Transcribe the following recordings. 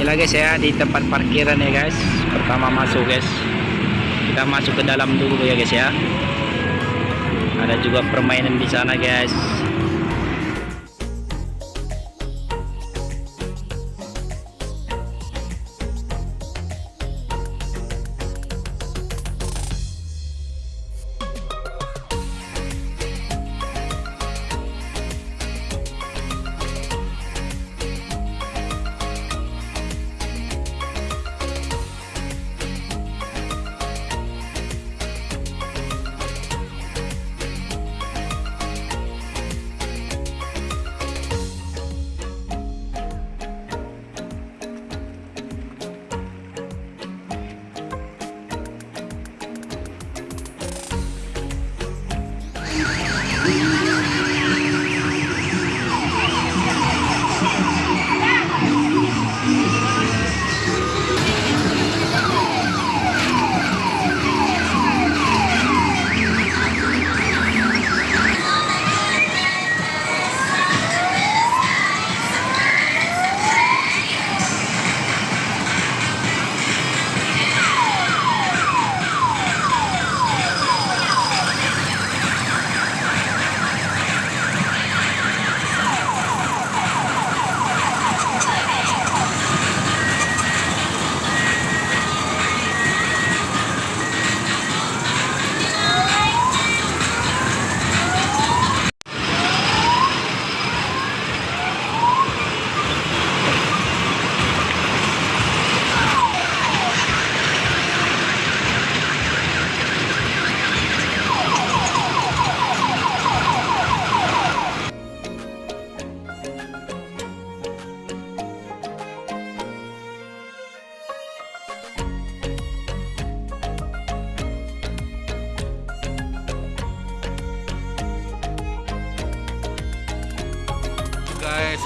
Inilah guys ya di tempat parkiran ya guys. Pertama masuk guys. Kita masuk ke dalam dulu ya guys ya. Ada juga permainan di sana guys.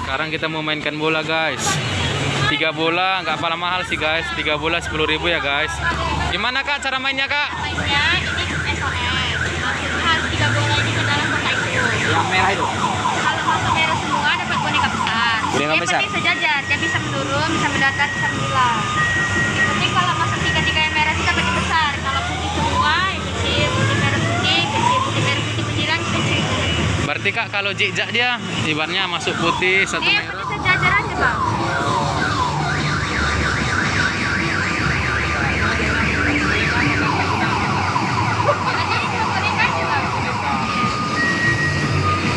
Sekarang kita mau mainkan bola guys. Tiga bola nggak paling mahal sih guys. Tiga bola 10.000 ya guys. Gimana kak cara mainnya kak? Mainnya ini SOS harus tiga bola ini ke dalam kotak itu. Yang merah itu. kalau masuk merah semua dapat boneka besar. Boneka besar? penting sejajar dia bisa menurun bisa mendatar bisa menghilang yang penting kalau masuk tiga tiga yang merah itu dapat yang besar kalau putih semua yang kecil putih merah putih kecil putih merah putih menghilang kecil berarti kak kalau jejak dia ibaratnya masuk putih satu dia merah sejajar aja bang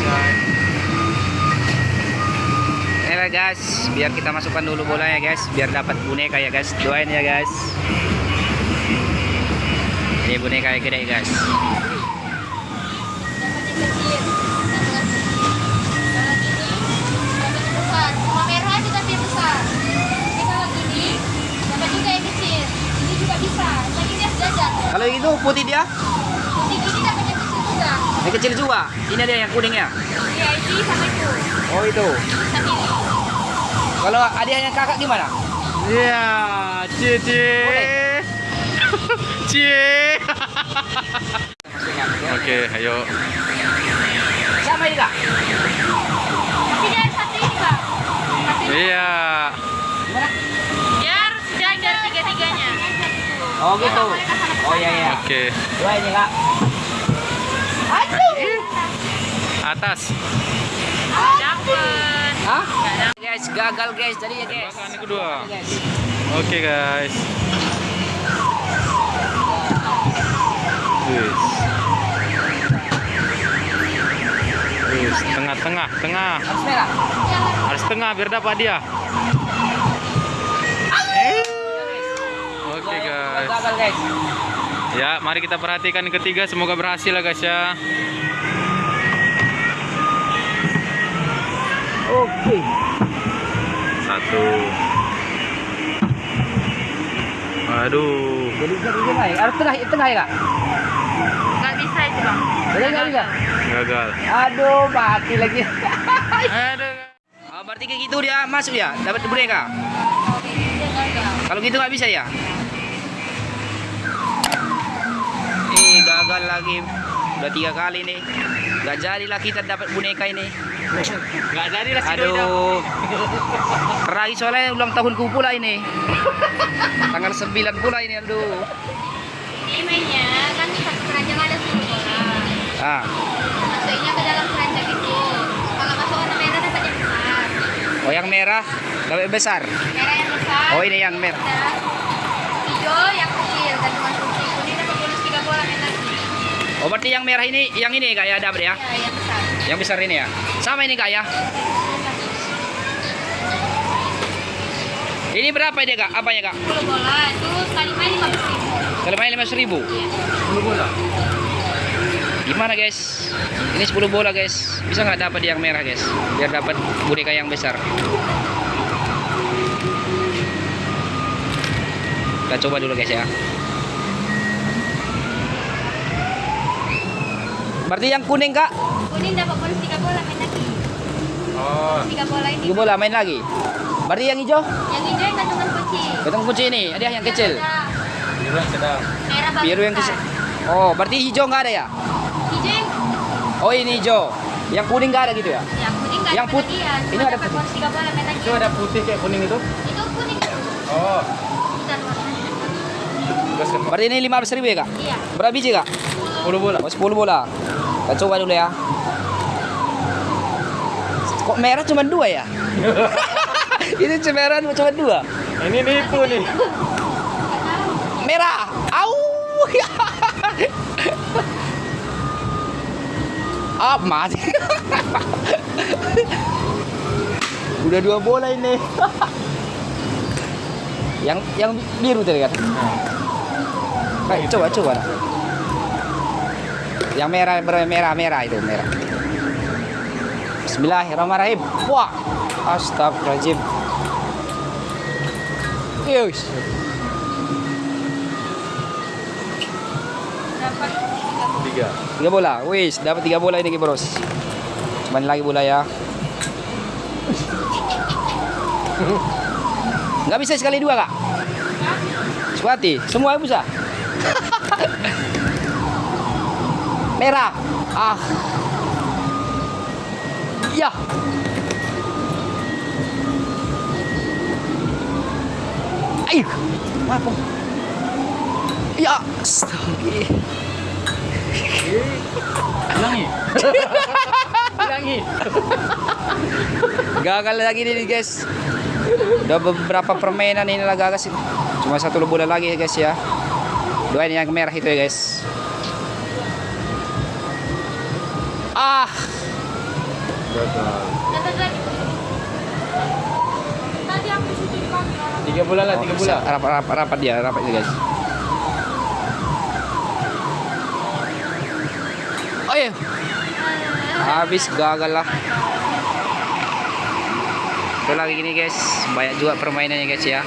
bang Inilah guys, biar kita masukkan dulu bolanya guys, biar dapat boneka ya guys. Doain ya guys. Ini boneka yang gede guys. dapat yang kecil dapat yang kecil kalau ini dapat yang besar cuma merah aja tapi yang besar tapi kalau gini dapat juga yang kecil ini juga bisa lagi dia sejajar Kalau itu putih dia, putih gini dapat yang kecil juga yang kecil juga. Ini dia yang kuningnya. ya ini sama itu Oh itu. bisa pilih Kalau adiknya kakak gimana? iya cie cie oke ayo Sama ini kak. tapi dia satu ini bang ini iya Gimana? harus sejajar tiga tiganya Oh gitu. Oh iya iya. oke Dua ini kak. atas dapet Hah? Guys, gagal guys tadi ya guys. Tembakan yang kedua. Guys. oke guys Wis. Wis, tengah tengah tengah Harus merah. harus tengah biar dapat dia oke guys Gagal guys. Ya, mari kita perhatikan ketiga. Semoga berhasil ya guys ya. Oke. Satu. Aduh. Jadi jadi tengah ya. Harus tengah tengah ya kak. nggak bisa itu bang nggak bisa. Gagal. Aduh mati lagi. Aduh. Oh, berarti kayak gitu dia masuk ya, dapat boneka. dia gagal Kalau gitu nggak bisa ya? Gagal lagi. Udah tiga kali nih. Gak jadilah kita dapat boneka ini. Nggak jadi lah si. Aduh. Rai soalnya ulang tahunku pula ini. Tanggal 9 pula ini aduh. Ini mainnya kan satu keranjang ada 10 bola. Ah. Masukinnya ke dalam keranjang itu. Kalau masuk warna merah dapat yang besar. Oh yang merah dapat besar. Merah yang besar. Oh ini yang merah. Hijau yang kecil gantungan kunci. Kuning dapat bonus 3 bola main lagi. Oh berarti yang merah ini yang ini kak ya dapat ya? Ya, yang besar. Yang besar ini ya? Sama ini kak ya? Ini berapa dia kak? Apanya kak? 10 bola itu sekali main 15 ribu. Kalau main 5 ribu. Iya. 10 bola. Gimana guys? Ini 10 bola guys. Bisa nggak dapat yang merah guys? Biar dapat boneka yang besar. Kita coba dulu guys ya. Berarti yang kuning kak? Kuning dapat bonus 3 bola main lagi. Oh. 3 bola ini. Tiga bola main lagi. Berarti yang hijau? Yang hijau yang gantungan kunci. Ketemu kunci ini. Ada yang kecil. Ada Biru yang sedang. Merah bagus. Biru yang kecil. Oh, berarti hijau nggak ada ya? Hijau yang Oh ini hijau. Yang kuning nggak ada gitu ya? yang kuning nggak Yang ada put- bagian. ini Cuma ada putih. bonus 3 bola main lagi. Itu ada putih kayak kuning itu. Itu kuning. Oh. Berarti ini 15 ribu ya kak? Iya. Berapa biji kak? 10 bola. Oh 10 bola. Kita coba dulu ya. Kok merah cuma dua ya? ini cemeran cuma dua. Ini nipu nih. Merah. Au. Ah, mati. Udah dua bola ini. yang yang biru tadi kan? Baik, coba coba. Yang merah merah merah merah itu merah. Bismillahirrahmanirrahim. Wah, astagfirullahaladzim. Yus. Dapat 3 bola. Tiga. Tiga bola. Wis, dapat tiga bola ini bros. Cuman lagi bola ya. Nggak bisa sekali dua kak? Suati, semua bisa. Merah. Ah. Ya. Ayo. Apa? Ya. Astaga. Ulangi. Ulangi. Gagal lagi nih guys. Udah beberapa permainan ini lah gagal sih. Cuma satu bola lagi ya guys ya. Dua ini yang merah itu ya guys. Ah, Gagal. Tadi aku orang. Tiga bola lah, tiga bola. Rapat, rapat, rapat dia, rapat dia guys. Oh iya, habis gagal lah. Itu lagi gini guys, banyak juga permainannya guys ya.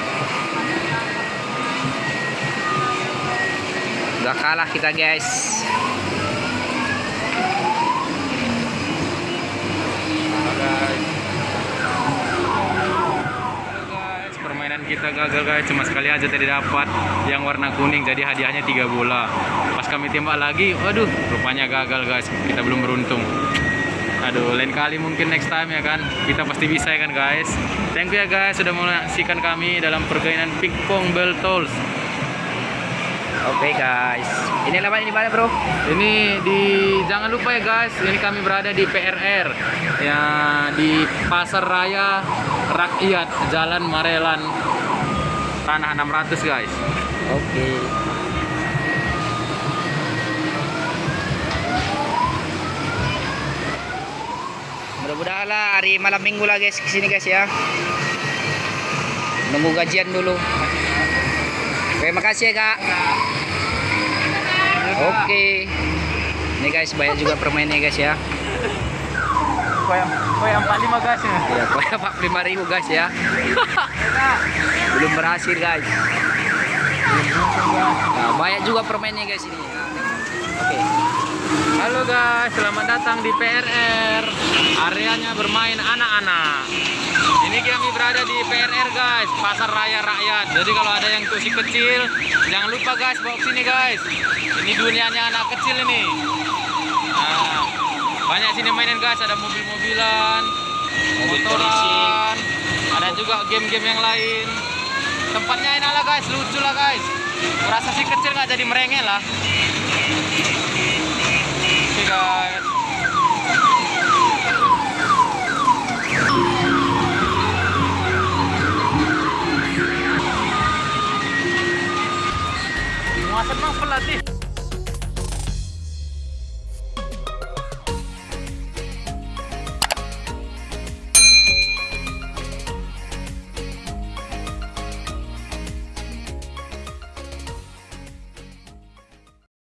Udah kalah kita guys. Halo guys, permainan kita gagal guys, cuma sekali aja tadi dapat yang warna kuning, jadi hadiahnya tiga bola. Pas kami tembak lagi, waduh, rupanya gagal guys, kita belum beruntung. Aduh, lain kali mungkin next time ya kan, kita pasti bisa ya kan guys. Thank you ya guys sudah menyaksikan kami dalam permainan pingpong bell tolls. Oke guys, ini lawan di mana bro? Ini di jangan lupa ya guys, ini kami berada di PRR ya di Pasar Raya Rakyat Jalan Marelan Tanah 600 guys. Oke. Mudah-mudahan lah hari malam minggu lah guys ke sini guys ya. Nunggu gajian dulu. Oke, makasih ya kak. Oke. Ini guys banyak juga permainnya guys ya. Koyang koyang 45 guys ya. Ya, koyak 45 ribu guys ya. Belum berhasil guys. Nah, banyak juga permainnya guys ini. Oke. Halo guys, selamat datang di PRR. Areanya bermain anak-anak. Ini kami berada di PRR guys, Pasar Raya Rakyat. Jadi kalau ada yang tusi kecil, jangan lupa guys bawa ke sini guys. Ini dunianya anak kecil ini. Nah, Banyak sini mainan guys, ada mobil-mobilan, Mobil motoran, ada juga game-game yang lain. Tempatnya enak lah guys. Lucu lah guys. Merasa sih kecil nggak jadi merengek lah. Oke okay, guys.